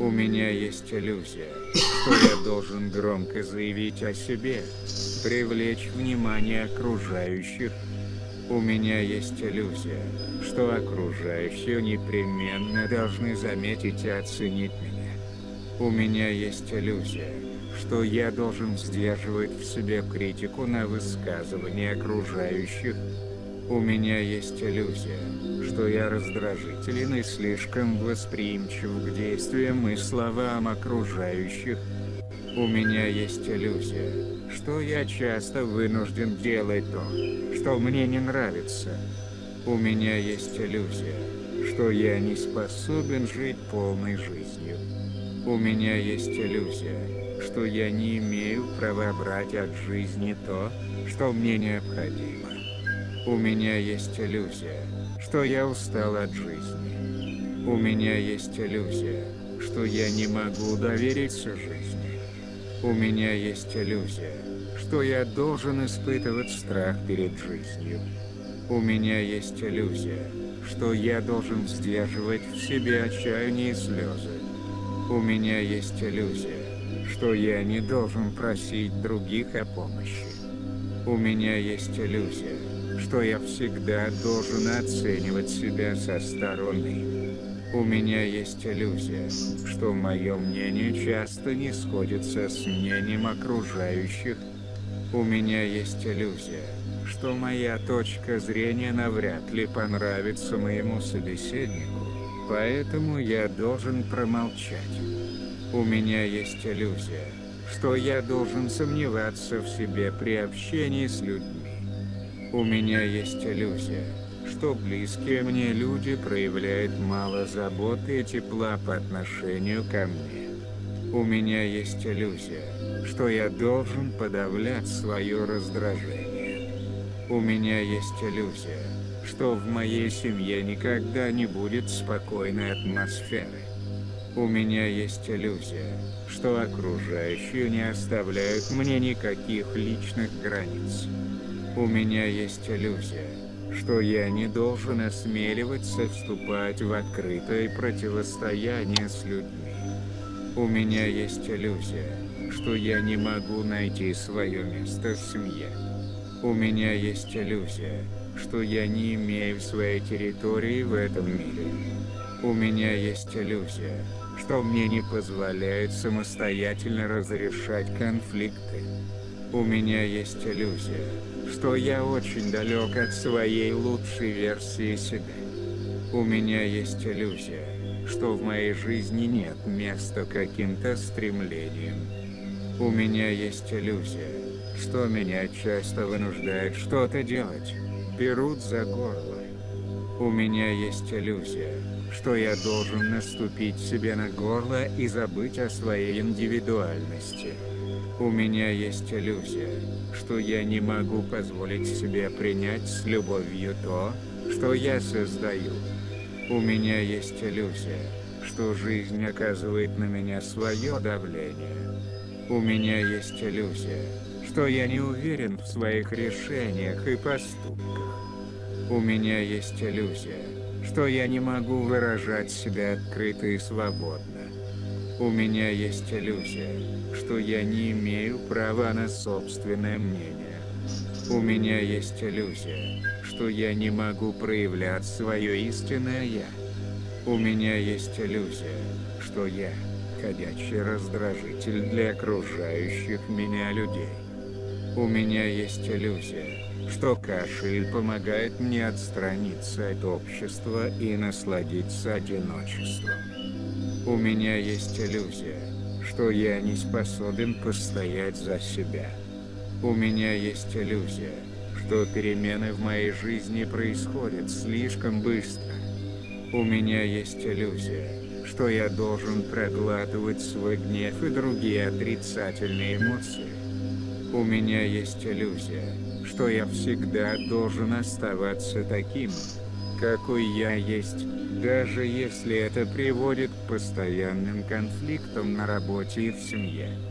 У меня есть иллюзия, что я должен громко заявить о себе, привлечь внимание окружающих. У меня есть иллюзия, что окружающие непременно должны заметить и оценить меня. У меня есть иллюзия, что я должен сдерживать в себе критику на высказывания окружающих. У меня есть иллюзия, что я раздражителен и слишком восприимчив к действиям и словам окружающих. У меня есть иллюзия, что я часто вынужден делать то, что мне не нравится. У меня есть иллюзия, что я не способен жить полной жизнью. У меня есть иллюзия, что я не имею права брать от жизни то, что мне необходимо. У меня есть иллюзия, что я устал от жизни. У меня есть иллюзия, что я не могу довериться жизни. У меня есть иллюзия, что я должен испытывать страх перед жизнью. У меня есть иллюзия, что я должен сдерживать в себе отчаяние и слезы. У меня есть иллюзия, что я не должен просить других о помощи. У меня есть иллюзия, что я всегда должен оценивать себя со стороны. У меня есть иллюзия, что мое мнение часто не сходится с мнением окружающих. У меня есть иллюзия, что моя точка зрения навряд ли понравится моему собеседнику, поэтому я должен промолчать. У меня есть иллюзия, что я должен сомневаться в себе при общении с людьми. У меня есть иллюзия, что близкие мне люди проявляют мало заботы и тепла по отношению ко мне. У меня есть иллюзия, что я должен подавлять свое раздражение. У меня есть иллюзия, что в моей семье никогда не будет спокойной атмосферы. У меня есть иллюзия, что окружающие не оставляют мне никаких личных границ. У меня есть иллюзия, что я не должен осмеливаться вступать в открытое противостояние с людьми. У меня есть иллюзия, что я не могу найти свое место в семье. У меня есть иллюзия, что я не имею своей территории в этом мире. У меня есть иллюзия, что мне не позволяет самостоятельно разрешать конфликты. У меня есть иллюзия, что я очень далек от своей лучшей версии себя. У меня есть иллюзия, что в моей жизни нет места каким-то стремлениям. У меня есть иллюзия, что меня часто вынуждают что-то делать, берут за горло. У меня есть иллюзия, что я должен наступить себе на горло и забыть о своей индивидуальности. У меня есть иллюзия, что я не могу позволить себе принять с любовью то, что я создаю. У меня есть иллюзия, что жизнь оказывает на меня свое давление. У меня есть иллюзия, что я не уверен в своих решениях и поступках. У меня есть иллюзия, что я не могу выражать себя открыто и свободно. У меня есть иллюзия, что я не имею права на собственное мнение. У меня есть иллюзия, что я не могу проявлять свое истинное «я». У меня есть иллюзия, что я – ходячий раздражитель для окружающих меня людей. У меня есть иллюзия, что кашель помогает мне отстраниться от общества и насладиться одиночеством. У меня есть иллюзия, что я не способен постоять за себя. У меня есть иллюзия, что перемены в моей жизни происходят слишком быстро. У меня есть иллюзия, что я должен проглатывать свой гнев и другие отрицательные эмоции. У меня есть иллюзия, что я всегда должен оставаться таким, какой я есть, даже если это приводит к постоянным конфликтам на работе и в семье.